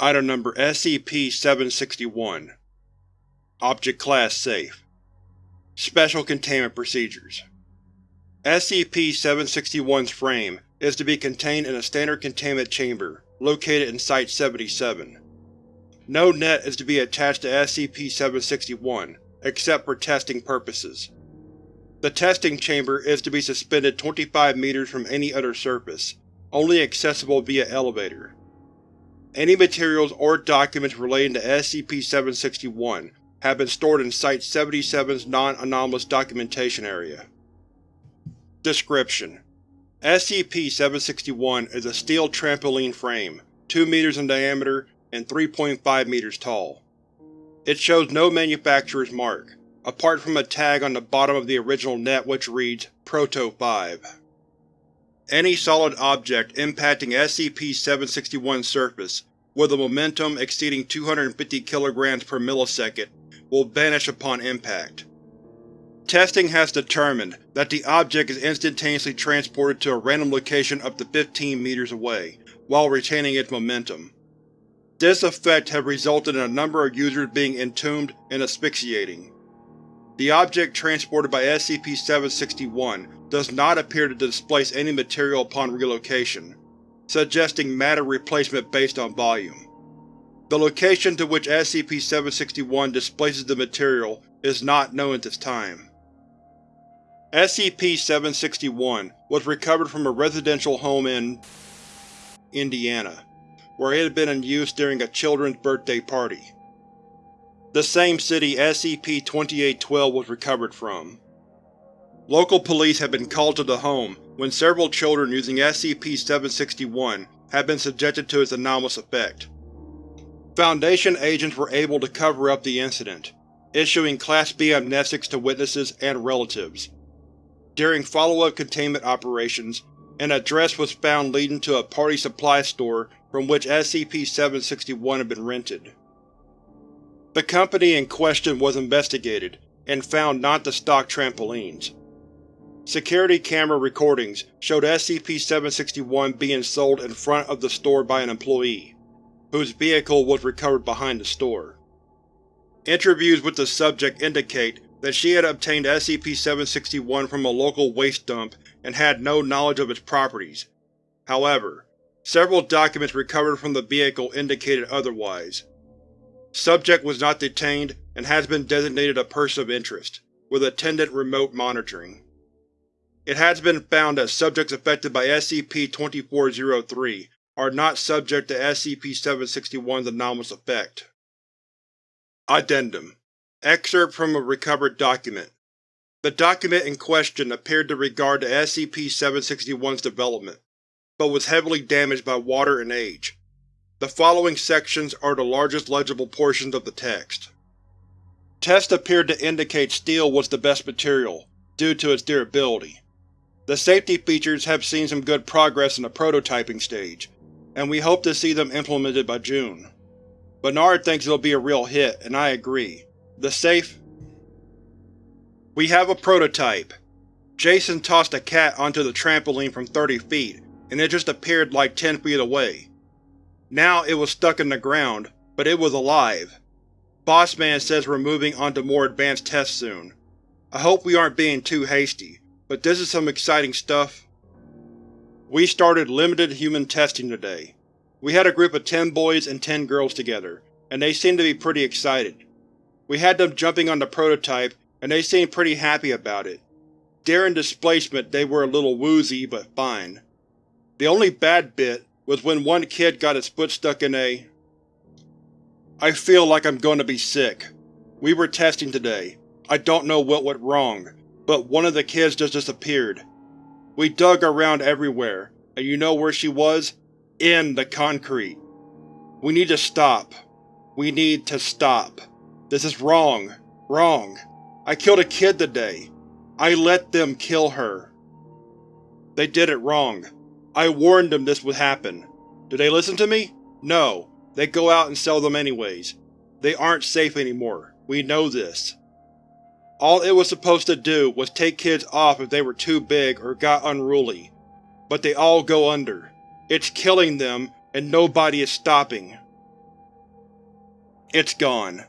Item Number SCP-761 Object Class Safe Special Containment Procedures SCP-761's frame is to be contained in a standard containment chamber located in Site-77. No net is to be attached to SCP-761 except for testing purposes. The testing chamber is to be suspended 25 meters from any other surface, only accessible via elevator. Any materials or documents relating to SCP-761 have been stored in Site-77's Non-Anomalous Documentation Area. Description: SCP-761 is a steel trampoline frame, 2 meters in diameter and 3.5 meters tall. It shows no manufacturer's mark, apart from a tag on the bottom of the original net which reads Proto-5. Any solid object impacting SCP-761's surface with a momentum exceeding 250 kg per millisecond will vanish upon impact. Testing has determined that the object is instantaneously transported to a random location up to 15 meters away, while retaining its momentum. This effect has resulted in a number of users being entombed and asphyxiating. The object transported by SCP-761 does not appear to displace any material upon relocation, suggesting matter replacement based on volume. The location to which SCP-761 displaces the material is not known at this time. SCP-761 was recovered from a residential home in Indiana, where it had been in use during a children's birthday party the same city SCP-2812 was recovered from. Local police had been called to the home when several children using SCP-761 had been subjected to its anomalous effect. Foundation agents were able to cover up the incident, issuing Class B amnestics to witnesses and relatives. During follow-up containment operations, an address was found leading to a party supply store from which SCP-761 had been rented. The company in question was investigated, and found not to stock trampolines. Security camera recordings showed SCP-761 being sold in front of the store by an employee, whose vehicle was recovered behind the store. Interviews with the subject indicate that she had obtained SCP-761 from a local waste dump and had no knowledge of its properties. However, several documents recovered from the vehicle indicated otherwise. Subject was not detained and has been designated a Person of Interest, with attendant remote monitoring. It has been found that subjects affected by SCP-2403 are not subject to SCP-761's anomalous effect. Addendum Excerpt from a recovered document The document in question appeared to regard to SCP-761's development, but was heavily damaged by water and age. The following sections are the largest legible portions of the text. Tests appeared to indicate steel was the best material, due to its durability. The safety features have seen some good progress in the prototyping stage, and we hope to see them implemented by June. Bernard thinks it'll be a real hit, and I agree. The safe… We have a prototype. Jason tossed a cat onto the trampoline from 30 feet, and it just appeared like 10 feet away. Now it was stuck in the ground, but it was alive. Bossman says we're moving on to more advanced tests soon. I hope we aren't being too hasty, but this is some exciting stuff. We started limited human testing today. We had a group of 10 boys and 10 girls together, and they seemed to be pretty excited. We had them jumping on the prototype, and they seemed pretty happy about it. During displacement they were a little woozy, but fine. The only bad bit was when one kid got his foot stuck in a… I feel like I'm going to be sick. We were testing today. I don't know what went wrong, but one of the kids just disappeared. We dug around everywhere, and you know where she was? In the concrete. We need to stop. We need to stop. This is wrong. Wrong. I killed a kid today. I let them kill her. They did it wrong. I warned them this would happen. Do they listen to me? No. They go out and sell them anyways. They aren't safe anymore. We know this. All it was supposed to do was take kids off if they were too big or got unruly, but they all go under. It's killing them, and nobody is stopping. It's gone.